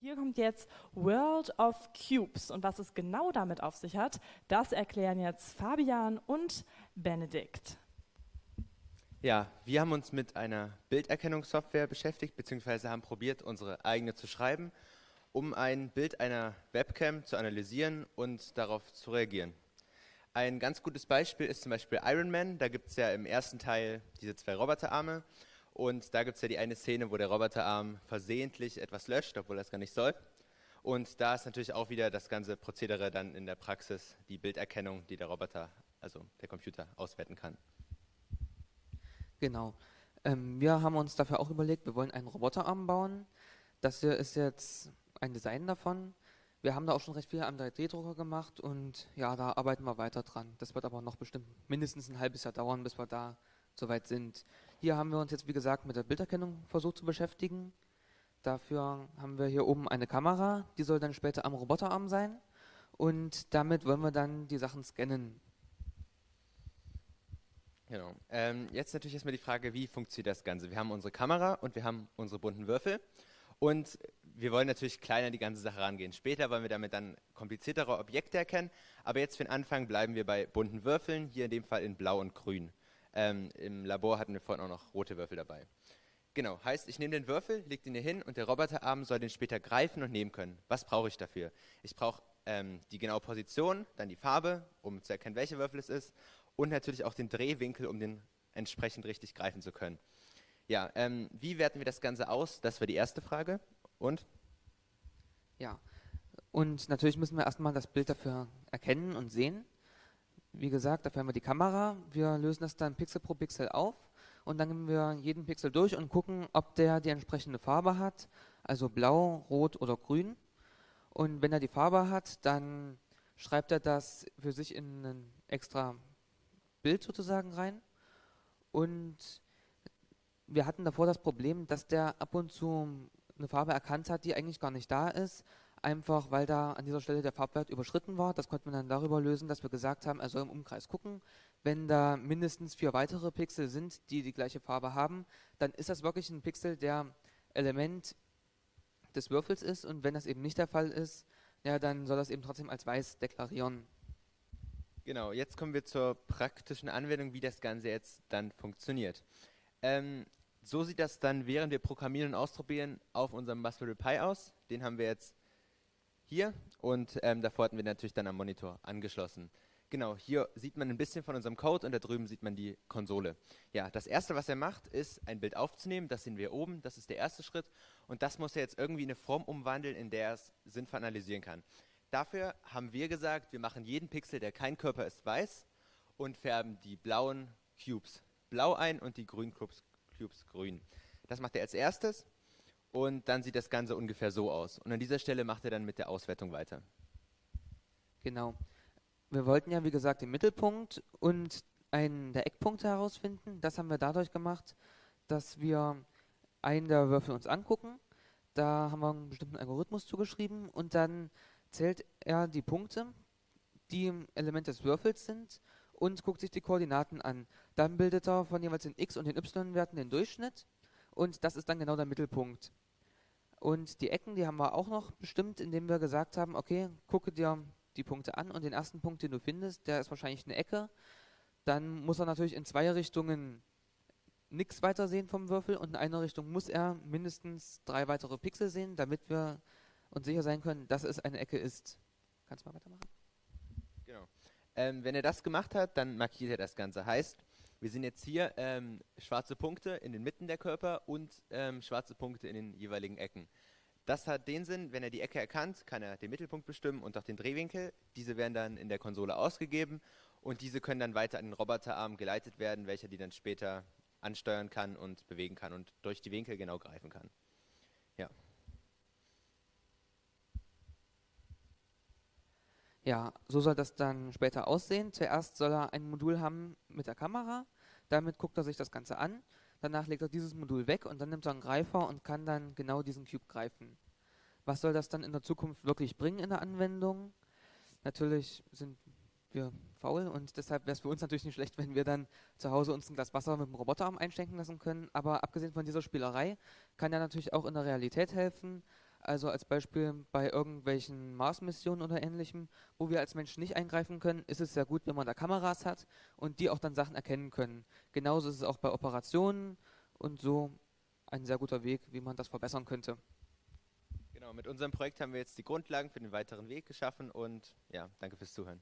Hier kommt jetzt World of Cubes und was es genau damit auf sich hat, das erklären jetzt Fabian und Benedikt. Ja, wir haben uns mit einer Bilderkennungssoftware beschäftigt, beziehungsweise haben probiert, unsere eigene zu schreiben, um ein Bild einer Webcam zu analysieren und darauf zu reagieren. Ein ganz gutes Beispiel ist zum Beispiel Iron Man. Da gibt es ja im ersten Teil diese zwei Roboterarme und da gibt es ja die eine Szene, wo der Roboterarm versehentlich etwas löscht, obwohl er es gar nicht soll. Und da ist natürlich auch wieder das ganze Prozedere dann in der Praxis, die Bilderkennung, die der Roboter, also der Computer, auswerten kann. Genau. Ähm, wir haben uns dafür auch überlegt, wir wollen einen Roboterarm bauen. Das hier ist jetzt ein Design davon. Wir haben da auch schon recht viel am 3D-Drucker gemacht und ja, da arbeiten wir weiter dran. Das wird aber noch bestimmt mindestens ein halbes Jahr dauern, bis wir da soweit sind. Hier haben wir uns jetzt, wie gesagt, mit der Bilderkennung versucht zu beschäftigen. Dafür haben wir hier oben eine Kamera, die soll dann später am Roboterarm sein. Und damit wollen wir dann die Sachen scannen. Genau. Ähm, jetzt natürlich erstmal die Frage, wie funktioniert das Ganze? Wir haben unsere Kamera und wir haben unsere bunten Würfel. Und wir wollen natürlich kleiner die ganze Sache rangehen. Später wollen wir damit dann kompliziertere Objekte erkennen. Aber jetzt für den Anfang bleiben wir bei bunten Würfeln, hier in dem Fall in Blau und Grün. Ähm, Im Labor hatten wir vorhin auch noch rote Würfel dabei. Genau, heißt, ich nehme den Würfel, lege den hier hin und der Roboterarm soll den später greifen und nehmen können. Was brauche ich dafür? Ich brauche ähm, die genaue Position, dann die Farbe, um zu erkennen, welcher Würfel es ist und natürlich auch den Drehwinkel, um den entsprechend richtig greifen zu können. Ja, ähm, wie werten wir das Ganze aus? Das war die erste Frage. Und? Ja, und natürlich müssen wir erstmal das Bild dafür erkennen und sehen. Wie gesagt, dafür haben wir die Kamera. Wir lösen das dann Pixel pro Pixel auf und dann nehmen wir jeden Pixel durch und gucken, ob der die entsprechende Farbe hat, also blau, rot oder grün. Und wenn er die Farbe hat, dann schreibt er das für sich in ein extra Bild sozusagen rein. Und wir hatten davor das Problem, dass der ab und zu eine Farbe erkannt hat, die eigentlich gar nicht da ist, einfach weil da an dieser Stelle der Farbwert überschritten war. Das konnten wir dann darüber lösen, dass wir gesagt haben, er soll im Umkreis gucken. Wenn da mindestens vier weitere Pixel sind, die die gleiche Farbe haben, dann ist das wirklich ein Pixel, der Element des Würfels ist. Und wenn das eben nicht der Fall ist, ja, dann soll das eben trotzdem als weiß deklarieren. Genau, jetzt kommen wir zur praktischen Anwendung, wie das Ganze jetzt dann funktioniert. Ähm, so sieht das dann, während wir programmieren und ausprobieren, auf unserem Raspberry Pi aus. Den haben wir jetzt hier und ähm, davor hatten wir natürlich dann am Monitor angeschlossen. Genau, hier sieht man ein bisschen von unserem Code und da drüben sieht man die Konsole. Ja, das erste, was er macht, ist ein Bild aufzunehmen. Das sehen wir oben, das ist der erste Schritt. Und das muss er jetzt irgendwie in eine Form umwandeln, in der er es sinnvoll analysieren kann. Dafür haben wir gesagt, wir machen jeden Pixel, der kein Körper ist, weiß und färben die blauen Cubes blau ein und die grünen Cubes, Cubes grün. Das macht er als erstes und dann sieht das Ganze ungefähr so aus. Und an dieser Stelle macht er dann mit der Auswertung weiter. Genau. Wir wollten ja, wie gesagt, den Mittelpunkt und einen der Eckpunkte herausfinden. Das haben wir dadurch gemacht, dass wir einen der Würfel uns angucken. Da haben wir einen bestimmten Algorithmus zugeschrieben und dann zählt er die Punkte, die im Element des Würfels sind und guckt sich die Koordinaten an. Dann bildet er von jeweils den x- und den y-Werten den Durchschnitt und das ist dann genau der Mittelpunkt. Und die Ecken, die haben wir auch noch bestimmt, indem wir gesagt haben, okay, gucke dir die Punkte an und den ersten Punkt, den du findest, der ist wahrscheinlich eine Ecke. Dann muss er natürlich in zwei Richtungen nichts weiter sehen vom Würfel und in einer Richtung muss er mindestens drei weitere Pixel sehen, damit wir uns sicher sein können, dass es eine Ecke ist. Kannst du mal weitermachen? Genau. Ähm, wenn er das gemacht hat, dann markiert er das Ganze. Heißt, wir sehen jetzt hier ähm, schwarze Punkte in den Mitten der Körper und ähm, schwarze Punkte in den jeweiligen Ecken. Das hat den Sinn, wenn er die Ecke erkannt, kann er den Mittelpunkt bestimmen und auch den Drehwinkel. Diese werden dann in der Konsole ausgegeben und diese können dann weiter an den Roboterarm geleitet werden, welcher die dann später ansteuern kann und bewegen kann und durch die Winkel genau greifen kann. Ja. Ja, so soll das dann später aussehen. Zuerst soll er ein Modul haben mit der Kamera. Damit guckt er sich das Ganze an. Danach legt er dieses Modul weg und dann nimmt er einen Greifer und kann dann genau diesen Cube greifen. Was soll das dann in der Zukunft wirklich bringen in der Anwendung? Natürlich sind wir faul und deshalb wäre es für uns natürlich nicht schlecht, wenn wir dann zu Hause uns ein Glas Wasser mit dem Roboterarm einschenken lassen können. Aber abgesehen von dieser Spielerei kann er natürlich auch in der Realität helfen. Also als Beispiel bei irgendwelchen Mars-Missionen oder ähnlichem, wo wir als Menschen nicht eingreifen können, ist es sehr gut, wenn man da Kameras hat und die auch dann Sachen erkennen können. Genauso ist es auch bei Operationen und so ein sehr guter Weg, wie man das verbessern könnte. Genau, mit unserem Projekt haben wir jetzt die Grundlagen für den weiteren Weg geschaffen und ja, danke fürs Zuhören.